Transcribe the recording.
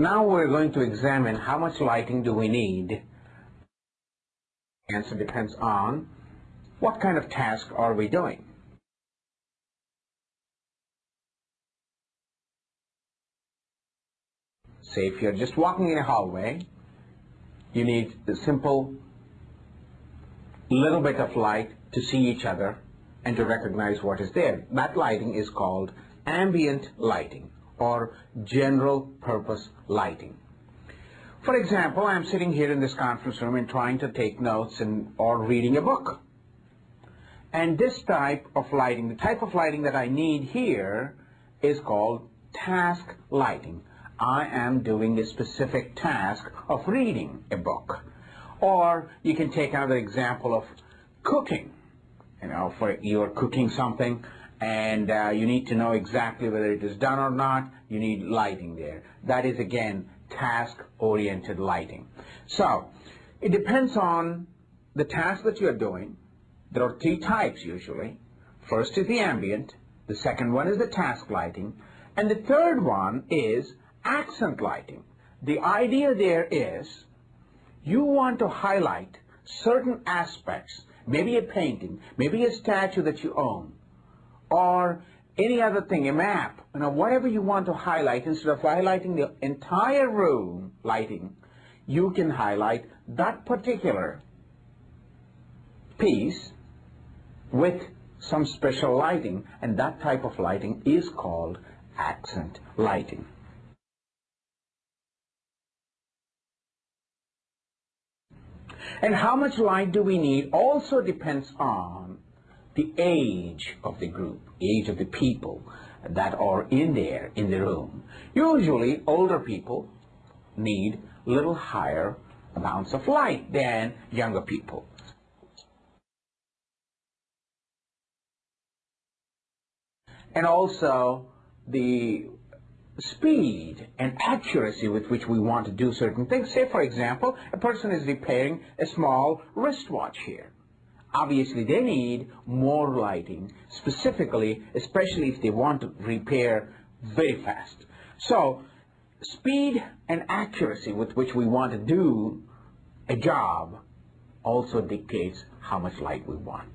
Now we're going to examine how much lighting do we need. Answer depends on what kind of task are we doing. Say if you're just walking in a hallway, you need a simple little bit of light to see each other and to recognize what is there. That lighting is called ambient lighting or general purpose lighting. For example, I'm sitting here in this conference room and trying to take notes and or reading a book. And this type of lighting, the type of lighting that I need here is called task lighting. I am doing a specific task of reading a book. Or you can take another example of cooking. You know, for you're cooking something and uh, you need to know exactly whether it is done or not. You need lighting there. That is again task-oriented lighting. So it depends on the task that you're doing. There are three types usually. First is the ambient. The second one is the task lighting. And the third one is accent lighting. The idea there is you want to highlight certain aspects, maybe a painting, maybe a statue that you own, or any other thing, a map, you know, whatever you want to highlight, instead of highlighting the entire room lighting, you can highlight that particular piece with some special lighting, and that type of lighting is called accent lighting. And how much light do we need also depends on the age of the group, the age of the people that are in there in the room. Usually older people need little higher amounts of light than younger people. And also the speed and accuracy with which we want to do certain things. Say, for example, a person is repairing a small wristwatch here. Obviously, they need more lighting, specifically, especially if they want to repair very fast. So, speed and accuracy with which we want to do a job also dictates how much light we want.